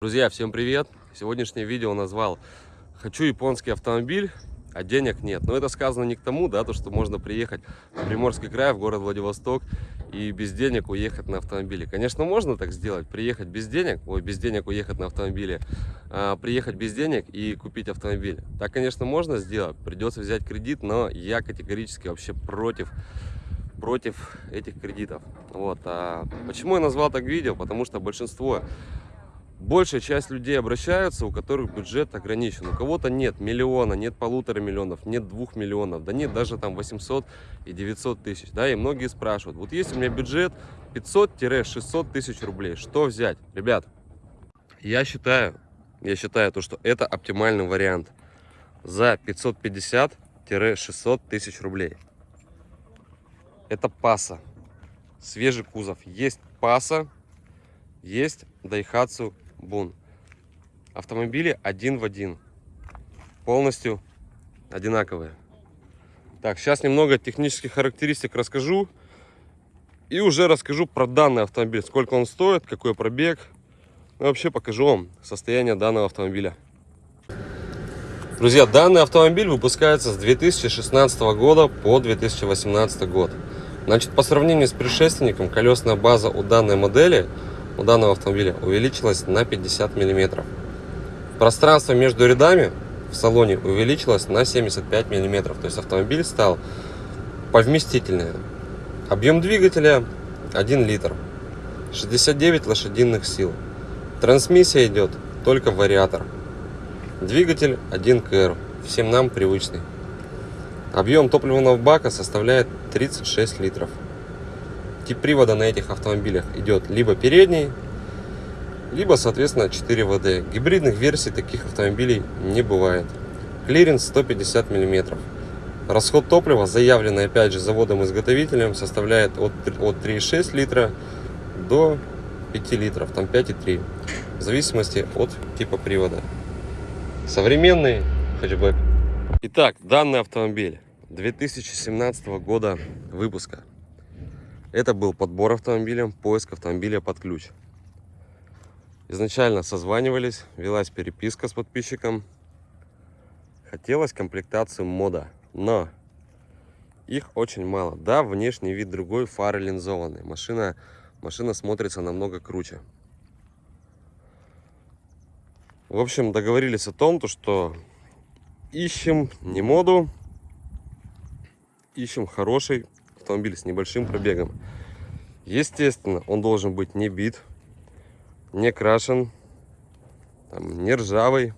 Друзья, всем привет! Сегодняшнее видео назвал «Хочу японский автомобиль, а денег нет». Но это сказано не к тому, да, то, что можно приехать в Приморский край, в город Владивосток и без денег уехать на автомобиле. Конечно, можно так сделать, приехать без денег, ой, без денег уехать на автомобиле, а, приехать без денег и купить автомобиль. Так, конечно, можно сделать, придется взять кредит, но я категорически вообще против против этих кредитов. Вот. А почему я назвал так видео? Потому что большинство большая часть людей обращаются, у которых бюджет ограничен. У кого-то нет миллиона, нет полутора миллионов, нет двух миллионов, да нет даже там 800 и 900 тысяч. Да, и многие спрашивают, вот есть у меня бюджет 500-600 тысяч рублей, что взять? Ребят, я считаю, я считаю то, что это оптимальный вариант за 550-600 тысяч рублей. Это паса, свежий кузов. Есть паса, есть Daihatsu Бун. Автомобили один в один. Полностью одинаковые. Так, сейчас немного технических характеристик расскажу. И уже расскажу про данный автомобиль. Сколько он стоит, какой пробег. И вообще покажу вам состояние данного автомобиля. Друзья, данный автомобиль выпускается с 2016 года по 2018 год. Значит, по сравнению с предшественником, колесная база у данной модели – у данного автомобиля увеличилась на 50 миллиметров. Пространство между рядами в салоне увеличилось на 75 миллиметров. То есть автомобиль стал повместительнее. Объем двигателя 1 литр. 69 лошадиных сил. Трансмиссия идет только вариатор. Двигатель 1 КР. Всем нам привычный. Объем топливного бака составляет 36 литров. Тип привода на этих автомобилях идет либо передний, либо, соответственно, 4 ВД. Гибридных версий таких автомобилей не бывает. Клиренс 150 мм. Расход топлива, заявленный опять же заводом-изготовителем, составляет от, от 3,6 литра до 5 литров, там 5,3, в зависимости от типа привода. Современный хэтчбэк. Итак, данный автомобиль 2017 года выпуска. Это был подбор автомобиля, поиск автомобиля под ключ. Изначально созванивались, велась переписка с подписчиком. Хотелось комплектацию мода, но их очень мало. Да, внешний вид другой, фары линзованные. Машина, машина смотрится намного круче. В общем, договорились о том, то, что ищем не моду, ищем хороший автомобиль с небольшим пробегом. Естественно, он должен быть не бит, не крашен, там, не ржавый,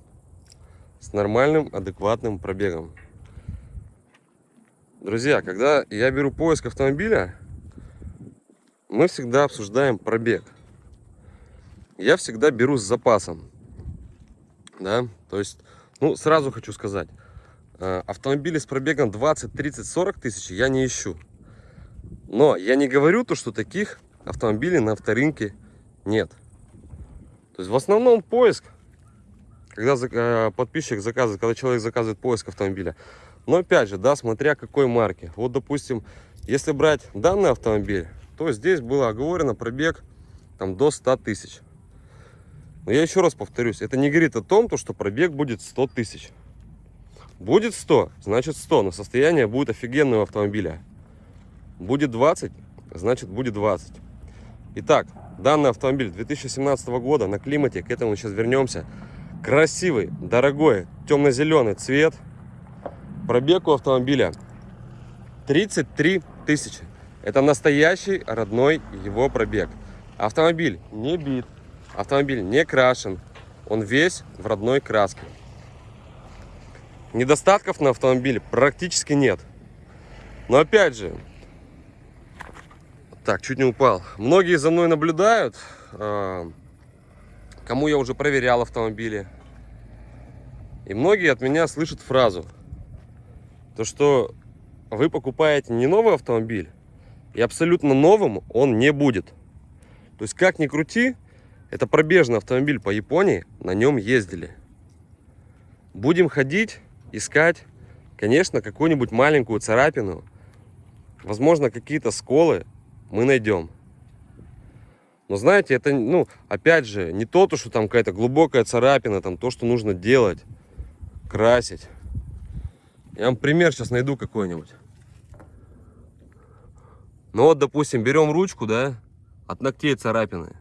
с нормальным, адекватным пробегом. Друзья, когда я беру поиск автомобиля, мы всегда обсуждаем пробег. Я всегда беру с запасом. Да, то есть, ну, сразу хочу сказать, э, автомобили с пробегом 20, 30, 40 тысяч я не ищу. Но я не говорю то, что таких автомобилей на авторынке нет. То есть в основном поиск, когда э, подписчик заказывает, когда человек заказывает поиск автомобиля. Но опять же, да, смотря какой марки. Вот, допустим, если брать данный автомобиль, то здесь было оговорено пробег там до 100 тысяч. Но я еще раз повторюсь, это не говорит о том, то, что пробег будет 100 тысяч. Будет 100, значит 100, но состояние будет офигенного автомобиля. Будет 20, значит будет 20. Итак, данный автомобиль 2017 года на климате, к этому сейчас вернемся. Красивый, дорогой, темно-зеленый цвет. Пробег у автомобиля 33 тысячи. Это настоящий родной его пробег. Автомобиль не бит, автомобиль не крашен, он весь в родной краске. Недостатков на автомобиле практически нет. Но опять же, так, чуть не упал. Многие за мной наблюдают, а, кому я уже проверял автомобили. И многие от меня слышат фразу, то что вы покупаете не новый автомобиль, и абсолютно новым он не будет. То есть, как ни крути, это пробежный автомобиль по Японии, на нем ездили. Будем ходить, искать, конечно, какую-нибудь маленькую царапину, возможно, какие-то сколы, мы найдем. Но знаете, это, ну, опять же, не то, что там какая-то глубокая царапина, там то, что нужно делать, красить. Я вам пример сейчас найду какой-нибудь. Ну вот, допустим, берем ручку, да, от ногтей царапины.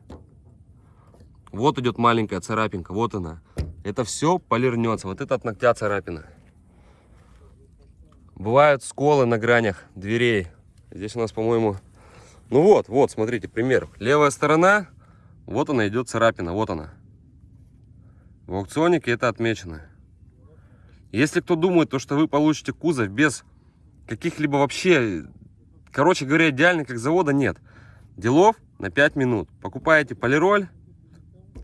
Вот идет маленькая царапинка, вот она. Это все полирнется. Вот это от ногтя царапина. Бывают сколы на гранях дверей. Здесь у нас, по-моему... Ну вот, вот, смотрите, пример. Левая сторона, вот она идет царапина, вот она. В аукционике это отмечено. Если кто думает, то, что вы получите кузов без каких-либо вообще... Короче говоря, идеальных как завода нет. Делов на 5 минут. Покупаете полироль,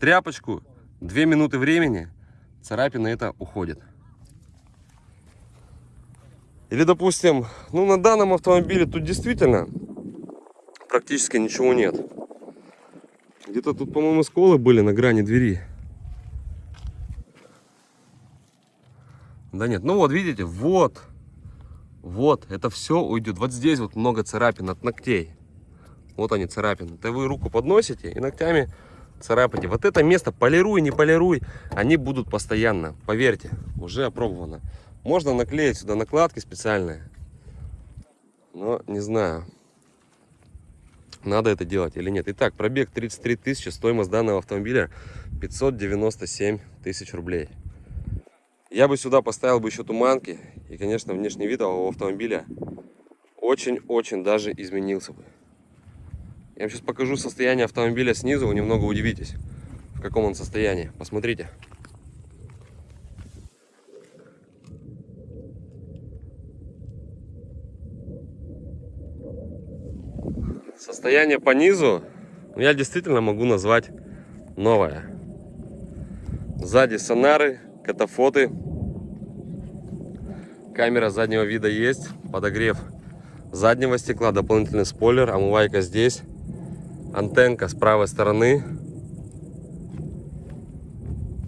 тряпочку, 2 минуты времени, царапина это уходит. Или, допустим, ну на данном автомобиле тут действительно практически ничего нет. Где-то тут, по-моему, сколы были на грани двери. Да нет, ну вот, видите, вот, вот, это все уйдет. Вот здесь вот много царапин от ногтей. Вот они царапины. Это вы руку подносите и ногтями царапайте. Вот это место, полируй, не полируй, они будут постоянно. Поверьте, уже опробовано. Можно наклеить сюда накладки специальные. Но не знаю, надо это делать или нет. Итак, пробег 33 тысячи, стоимость данного автомобиля 597 тысяч рублей. Я бы сюда поставил бы еще туманки. И, конечно, внешний вид у автомобиля очень-очень даже изменился бы. Я вам сейчас покажу состояние автомобиля снизу, вы немного удивитесь, в каком он состоянии. Посмотрите. Состояние по низу ну, я действительно могу назвать новое. Сзади сонары, катафоты. Камера заднего вида есть, подогрев заднего стекла, дополнительный спойлер, омывайка здесь. Антенка с правой стороны,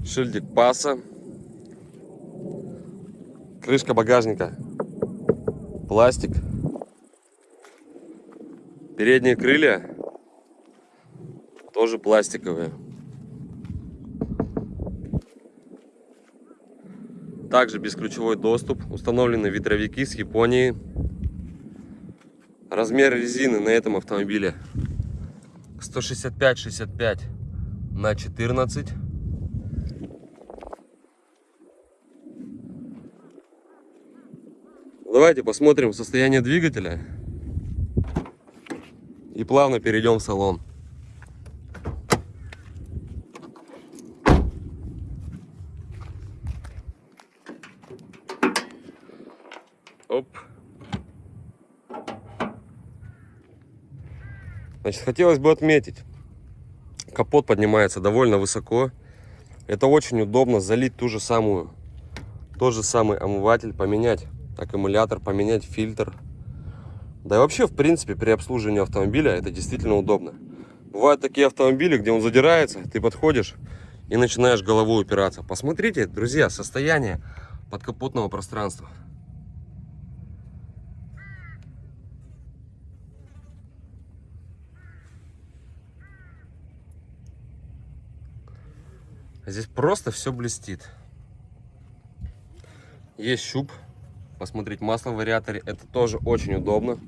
шильдик паса, крышка багажника, пластик, передние крылья тоже пластиковые. Также бесключевой доступ, установлены ветровики с Японии. Размер резины на этом автомобиле 165-65 на 14. Давайте посмотрим состояние двигателя и плавно перейдем в салон. Оп. Значит, хотелось бы отметить, капот поднимается довольно высоко. Это очень удобно залить ту же самую, тот же самый омыватель, поменять аккумулятор, поменять фильтр. Да и вообще, в принципе, при обслуживании автомобиля это действительно удобно. Бывают такие автомобили, где он задирается, ты подходишь и начинаешь головой упираться. Посмотрите, друзья, состояние подкапотного пространства. Здесь просто все блестит. Есть щуп. Посмотреть масло в вариаторе. Это тоже очень удобно.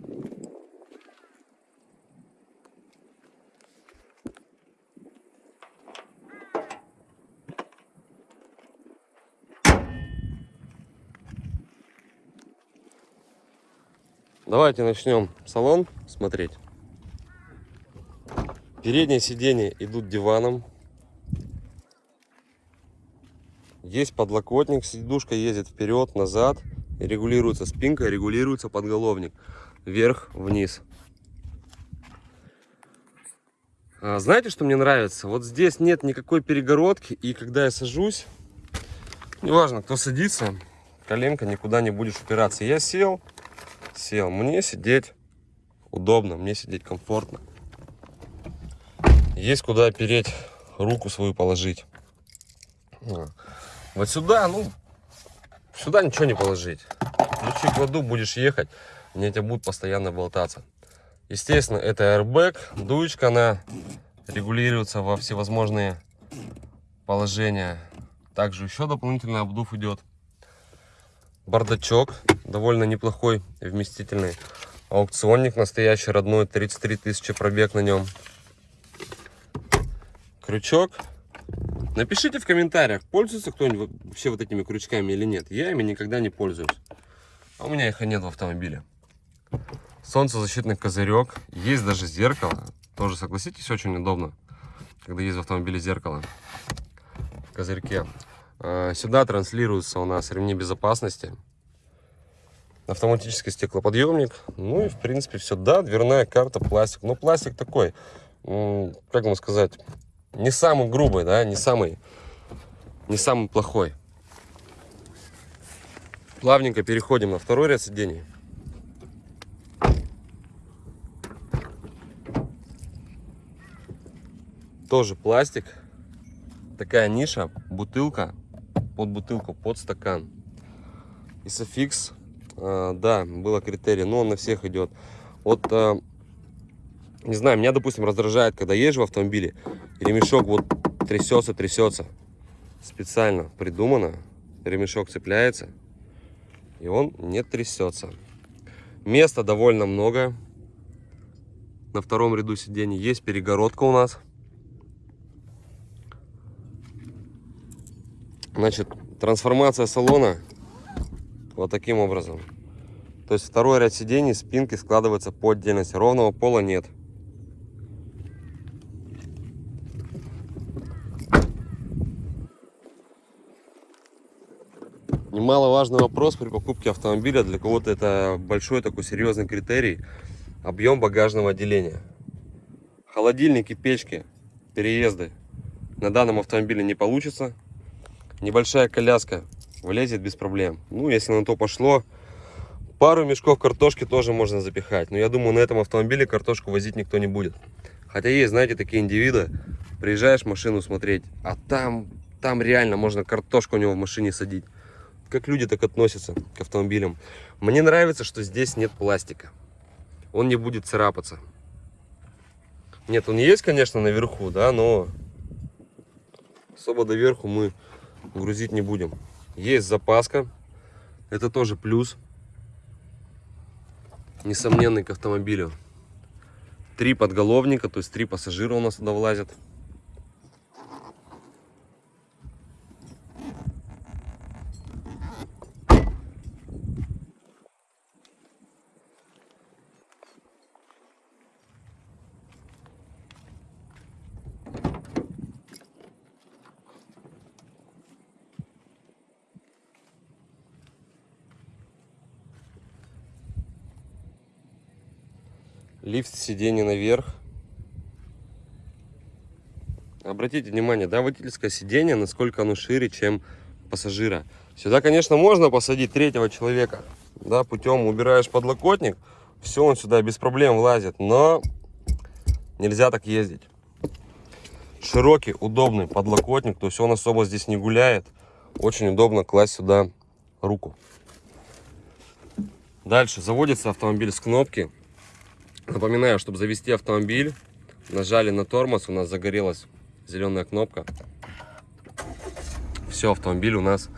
Давайте начнем салон смотреть. Передние сиденья идут диваном. Есть подлокотник, сидушка ездит вперед, назад. Регулируется спинка, регулируется подголовник. Вверх, вниз. А, знаете, что мне нравится? Вот здесь нет никакой перегородки. И когда я сажусь, неважно, кто садится, коленка никуда не будет упираться. Я сел, сел. Мне сидеть удобно, мне сидеть комфортно. Есть куда опереть, руку свою положить. Вот сюда, ну, сюда ничего не положить. Ключи кладу, будешь ехать, мне тебя будет постоянно болтаться. Естественно, это airbag, дуечка на регулируется во всевозможные положения. Также еще дополнительный обдув идет. Бардачок довольно неплохой, вместительный. Аукционник настоящий, родной, 33 тысячи пробег на нем. Крючок. Напишите в комментариях, пользуется кто-нибудь вообще вот этими крючками или нет. Я ими никогда не пользуюсь. А у меня их и нет в автомобиле. Солнцезащитный козырек. Есть даже зеркало. Тоже, согласитесь, очень удобно, когда есть в автомобиле зеркало в козырьке. А, сюда транслируются у нас ремни безопасности. Автоматический стеклоподъемник. Ну и, в принципе, все. Да, дверная карта, пластик. Но пластик такой, как вам сказать, не самый грубый, да, не самый, не самый плохой. Плавненько переходим на второй ряд сидений. Тоже пластик. Такая ниша, бутылка, под бутылку, под стакан. Isofix, э, да, было критерий, но он на всех идет. Вот, э, не знаю, меня, допустим, раздражает, когда езжу в автомобиле, ремешок вот трясется, трясется. Специально придумано, ремешок цепляется, и он не трясется. Места довольно много. На втором ряду сидений есть перегородка у нас. Значит, трансформация салона вот таким образом. То есть второй ряд сидений, спинки складываются по отдельности. Ровного пола нет. Немаловажный вопрос при покупке автомобиля. Для кого-то это большой такой серьезный критерий. Объем багажного отделения. Холодильники, печки, переезды на данном автомобиле не получится небольшая коляска влезет без проблем. Ну, если на то пошло, пару мешков картошки тоже можно запихать. Но я думаю, на этом автомобиле картошку возить никто не будет. Хотя есть, знаете, такие индивиды, приезжаешь машину смотреть, а там, там реально можно картошку у него в машине садить. Как люди так относятся к автомобилям. Мне нравится, что здесь нет пластика. Он не будет царапаться. Нет, он есть, конечно, наверху, да, но особо доверху мы грузить не будем. Есть запаска. Это тоже плюс. Несомненный к автомобилю. Три подголовника, то есть три пассажира у нас туда влазят. Лифт сиденье наверх. Обратите внимание, да, водительское сиденье, насколько оно шире, чем пассажира. Сюда, конечно, можно посадить третьего человека, да, путем убираешь подлокотник, все, он сюда без проблем влазит, но нельзя так ездить. Широкий, удобный подлокотник, то есть он особо здесь не гуляет. Очень удобно класть сюда руку. Дальше заводится автомобиль с кнопки. Напоминаю, чтобы завести автомобиль, нажали на тормоз, у нас загорелась зеленая кнопка. Все, автомобиль у нас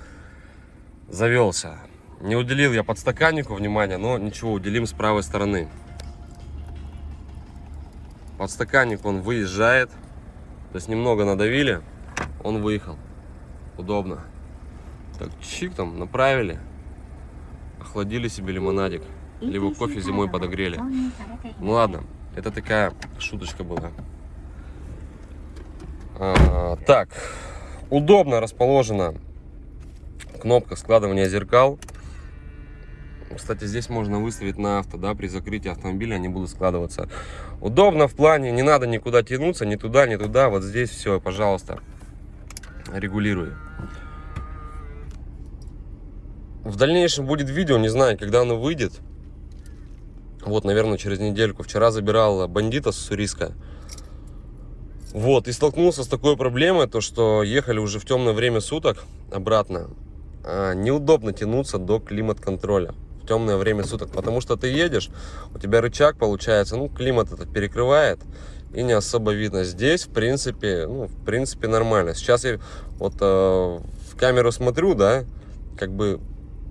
завелся. Не уделил я подстаканнику внимания, но ничего, уделим с правой стороны. Подстаканник он выезжает, то есть немного надавили, он выехал. Удобно. Так, чик там, направили, охладили себе лимонадик либо кофе зимой подогрели. Ну ладно, это такая шуточка была. А, так, удобно расположена кнопка складывания зеркал. Кстати, здесь можно выставить на авто, да, при закрытии автомобиля они будут складываться. Удобно в плане, не надо никуда тянуться, ни туда, ни туда. Вот здесь все, пожалуйста, регулирую. В дальнейшем будет видео, не знаю, когда оно выйдет. Вот, наверное, через недельку. Вчера забирал бандита с Уссурийска. Вот, и столкнулся с такой проблемой, то что ехали уже в темное время суток обратно. А, неудобно тянуться до климат-контроля в темное время суток, потому что ты едешь, у тебя рычаг получается, ну, климат этот перекрывает, и не особо видно. Здесь, в принципе, ну, в принципе, нормально. Сейчас я вот э, в камеру смотрю, да, как бы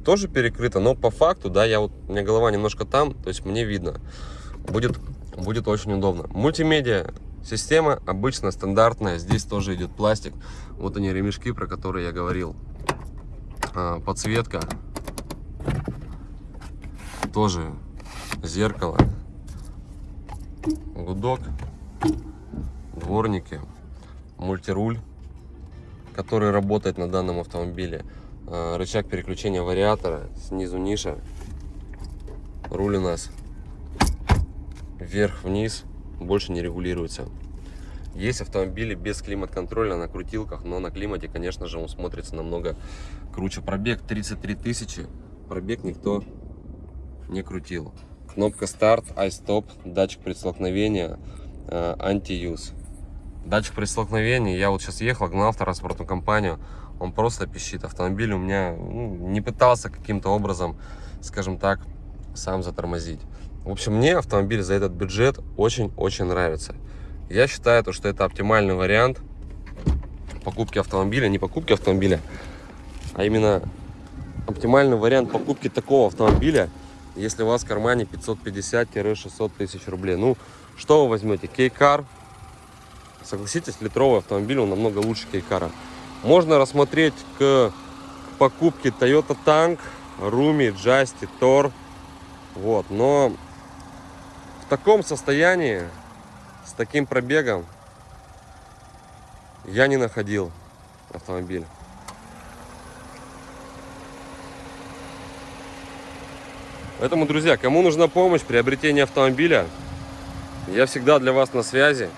тоже перекрыто, но по факту, да, я вот, у меня голова немножко там, то есть мне видно. Будет, будет очень удобно. Мультимедиа система обычно стандартная, здесь тоже идет пластик. Вот они ремешки, про которые я говорил. А, подсветка. Тоже зеркало. Гудок. Дворники. Мультируль, который работает на данном автомобиле. А, рычаг переключения вариатора, снизу ниша. Руль у нас вверх-вниз, больше не регулируется. Есть автомобили без климат-контроля на крутилках, но на климате, конечно же, он смотрится намного круче. Пробег 33 тысячи, пробег никто не крутил. Кнопка старт, iStop, датчик предстолкновения, э, анти-юз. Датчик предстолкновения, я вот сейчас ехал, гнал транспортную компанию, он просто пищит. Автомобиль у меня ну, не пытался каким-то образом, скажем так, сам затормозить. В общем, мне автомобиль за этот бюджет очень-очень нравится. Я считаю, то, что это оптимальный вариант покупки автомобиля, не покупки автомобиля, а именно оптимальный вариант покупки такого автомобиля, если у вас в кармане 550-600 тысяч рублей. Ну, что вы возьмете? Кейкар. Согласитесь, литровый автомобиль, он намного лучше Кейкара. Можно рассмотреть к покупке Toyota Tank, Rumi, Justy, Tor. Вот, но в таком состоянии, с таким пробегом, я не находил автомобиль. Поэтому, друзья, кому нужна помощь в приобретении автомобиля, я всегда для вас на связи.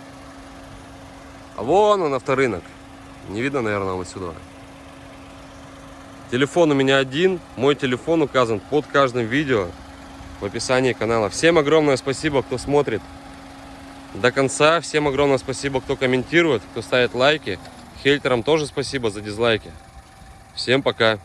А вон он, авторынок. Не видно, наверное, вот сюда. Телефон у меня один. Мой телефон указан под каждым видео в описании канала. Всем огромное спасибо, кто смотрит до конца. Всем огромное спасибо, кто комментирует, кто ставит лайки. Хейтерам тоже спасибо за дизлайки. Всем пока.